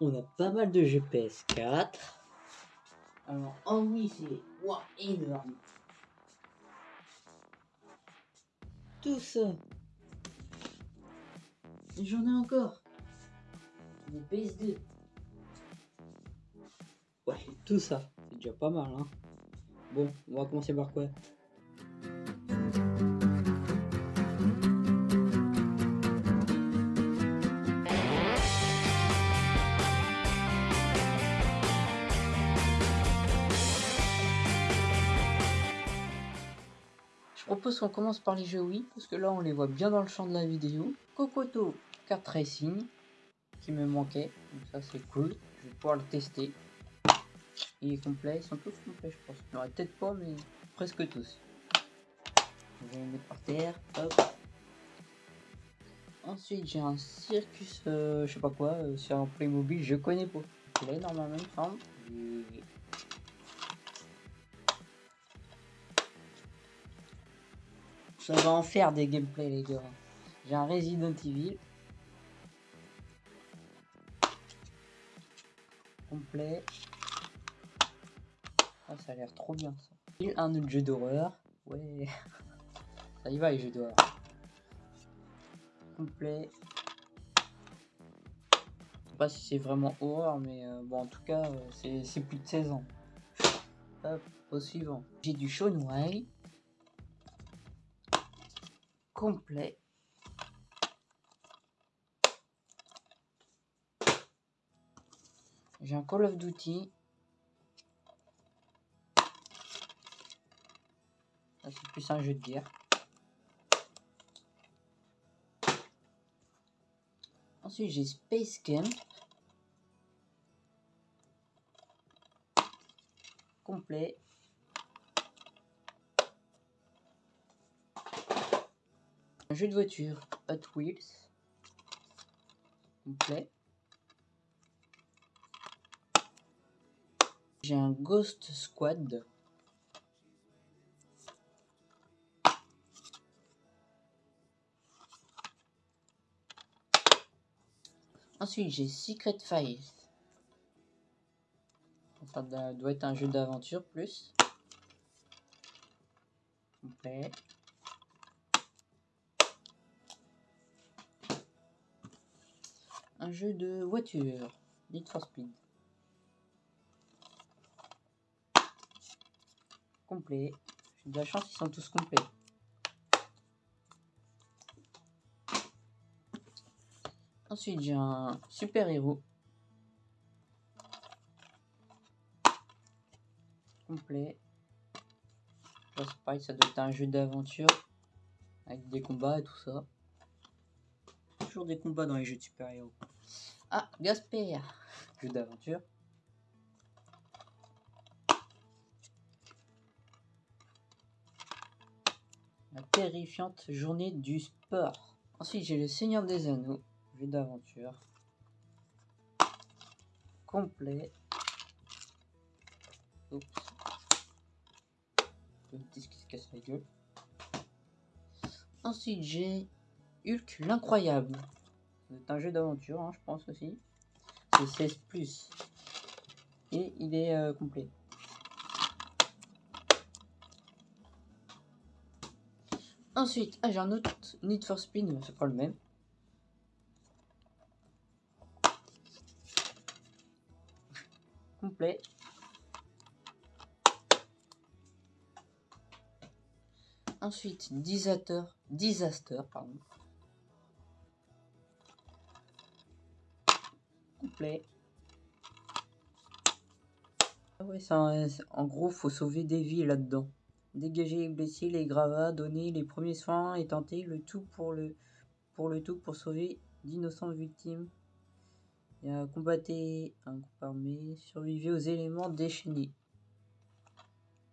On a pas mal de GPS 4. Alors, oh oui, c'est wow, énorme. Tout ça. J'en ai encore. Des PS2. Ouais, tout ça. C'est déjà pas mal, hein. Bon, on va commencer par quoi? Propose qu'on commence par les jeux Wii, parce que là on les voit bien dans le champ de la vidéo. Kokoto Kart Racing, qui me manquait, donc ça c'est cool, je vais pouvoir le tester. Il est complet, ils sont tous complets je pense. Il n'y peut-être pas, mais presque tous. Je vais les mettre par terre, hop. Ensuite j'ai un Circus, euh, je sais pas quoi, euh, sur un Playmobil, je connais pas. Il semble. Ça va en faire des gameplays les gars. J'ai un Resident Evil. Complet. Ah, ça a l'air trop bien ça. Un autre jeu d'horreur. Ouais. Ça y va les jeux d'horreur. Complet. Je sais pas si c'est vraiment horreur, mais euh, bon en tout cas euh, c'est plus de 16 ans. Hop, au suivant. J'ai du White complet. J'ai un Call of Duty. C'est plus un jeu de guerre. Ensuite, j'ai Space Camp. Complet. Un jeu de voiture Hot Wheels. J'ai un Ghost Squad. Ensuite, j'ai Secret Files. Ça doit être un jeu d'aventure plus. Jeu de voiture, Need for Speed. Complet. J'ai de la chance, ils sont tous complets. Ensuite, j'ai un super-héros. Complet. Ça, pareil, ça doit être un jeu d'aventure. Avec des combats et tout ça. Toujours des combats dans les jeux de super-héros. Ah, Gasper Jeu d'aventure. La terrifiante journée du sport. Ensuite, j'ai le Seigneur des Anneaux. Jeu d'aventure. Complet. Oups. Le disque qui se casse la gueule. Ensuite, j'ai Hulk l'incroyable. C'est un jeu d'aventure, hein, je pense aussi. C'est 16 plus. Et il est euh, complet. Ensuite, ah, j'ai un autre Need for Speed, c'est pas le même. Complet. Ensuite, Disaster, Disaster, pardon. Ah en gros, faut sauver des vies là-dedans. Dégager les blessés, les gravats, donner les premiers soins et tenter le tout pour le, pour le tout pour sauver d'innocentes victimes. Il un groupe armé, survivre aux éléments déchaînés.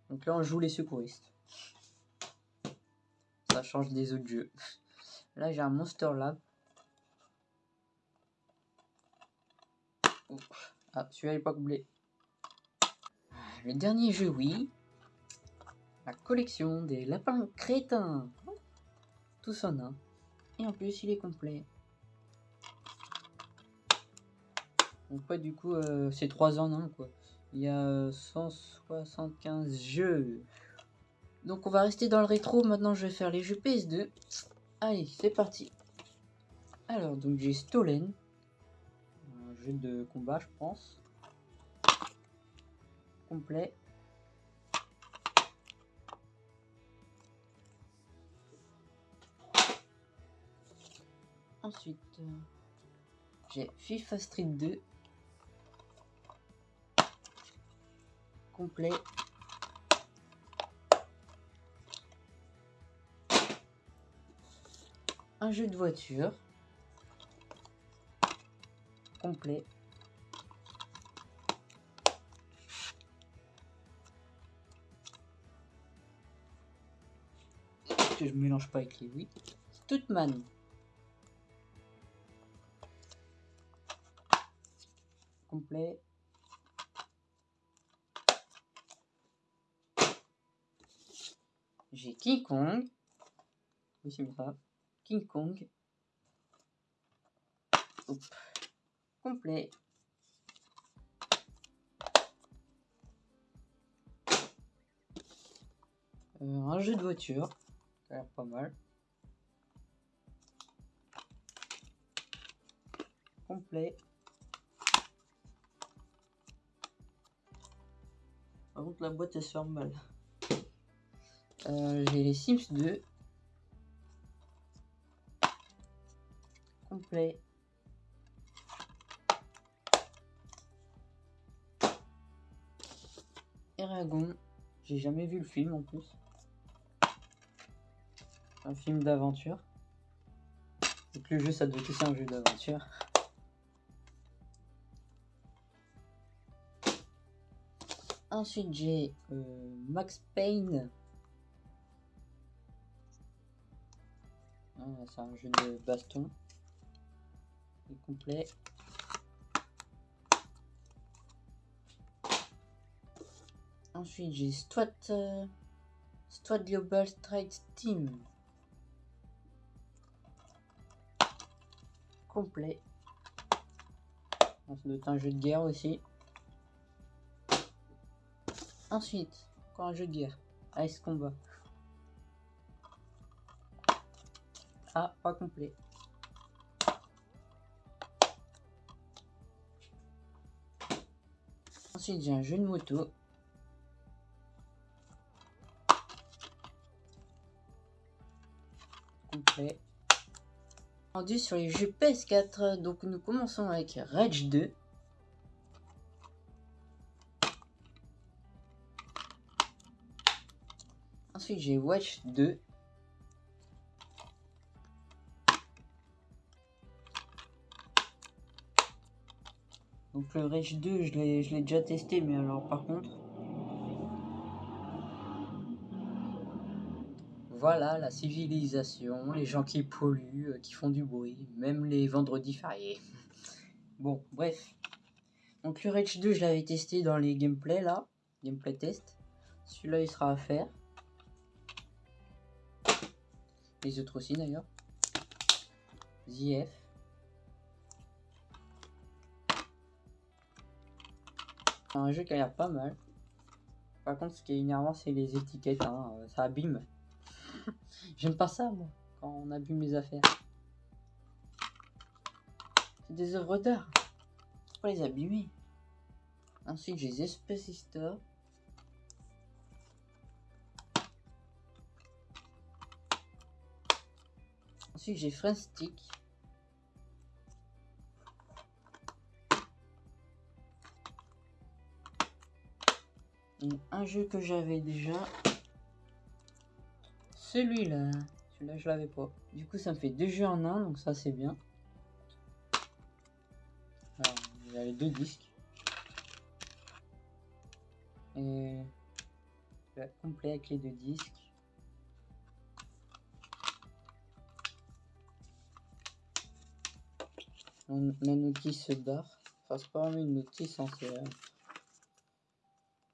Donc là, on joue les secouristes. Ça change des autres jeux. Là, j'ai un Monster Lab. Ah, celui-là n'est pas couplé. Le dernier jeu, oui. La collection des lapins crétins. Tout ça, Et en plus, il est complet. Donc du coup, euh, c'est 3 en 1, quoi. Il y a 175 jeux. Donc on va rester dans le rétro. Maintenant, je vais faire les jeux PS2. Allez, c'est parti. Alors, donc j'ai Stolen. De combat, je pense. Complet. Ensuite, euh, j'ai FIFA Street 2. Complet. Un jeu de voiture. Complet. Que je mélange pas avec les 8. Stoutman. Complet. J'ai King Kong. Oui, c'est ça. King Kong. Hop. Complet. Euh, un jeu de voiture. Ça a l'air pas mal. Complet. Par contre, la boîte elle se ferme mal. Euh, J'ai les Sims 2. Complet. Eragon. J'ai jamais vu le film en plus. Un film d'aventure. Donc le jeu ça doit être aussi un jeu d'aventure. Ensuite j'ai euh, Max Payne. Ah, c'est un jeu de baston. Il est complet. Ensuite j'ai Strat, euh, Global Strike Team. Complet. Ça doit être un jeu de guerre aussi. Ensuite, encore un jeu de guerre. Ice Combat. Ah, pas complet. Ensuite, j'ai un jeu de moto. Sur les jeux PS4. Donc, nous commençons avec Rage 2. Ensuite, j'ai Watch 2. Donc le Rage 2, je l'ai déjà testé, mais alors par contre... Voilà la civilisation, les gens qui polluent, euh, qui font du bruit, même les vendredis fériés. bon, bref. Donc le Rage 2, je l'avais testé dans les gameplays là, gameplay test. Celui-là, il sera à faire. Les autres aussi d'ailleurs. ZF. un jeu qui a l'air pas mal. Par contre, ce qui est énervant, c'est les étiquettes. Hein. Ça abîme. J'aime pas ça, moi, quand on abîme les affaires. C'est des œuvres d'art. Faut les abîmer? Ensuite, j'ai Space Store. Ensuite, j'ai Friend Stick. un jeu que j'avais déjà. Celui-là. Celui-là, je l'avais pas. Du coup, ça me fait deux jeux en un, donc ça, c'est bien. Alors, deux disques. Et... Complet avec les deux disques. La notice barre. Enfin, pas une notice, hein, c'est...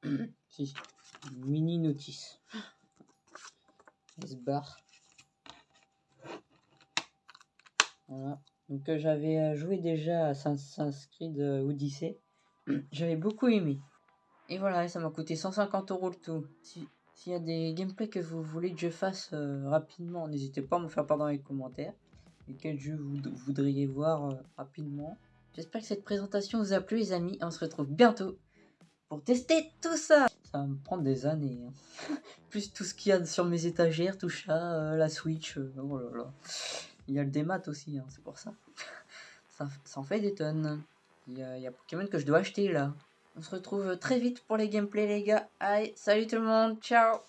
si, mini notice. S bar. Voilà, Donc euh, j'avais euh, joué déjà à Assassin's Creed euh, Odyssey. J'avais beaucoup aimé. Et voilà, ça m'a coûté 150 euros le tout. Si- S'il y a des gameplays que vous voulez que je fasse rapidement, n'hésitez pas à me faire part dans les commentaires. Et quel jeu vous voudriez voir rapidement. J'espère que cette présentation vous a plu les amis. On se retrouve bientôt pour tester tout ça. Ça va me prendre des années. hein. Plus tout ce qu'il y a sur mes étagères, tout ça, euh, la Switch. euh, oh là là. Il y a le démat aussi, hein, c'est pour ça. ça. En fait des tonnes. Il y, a, il y a Pokémon que je dois acheter là. On se retrouve très vite pour les gameplays les gars. Allez, salut tout le monde, ciao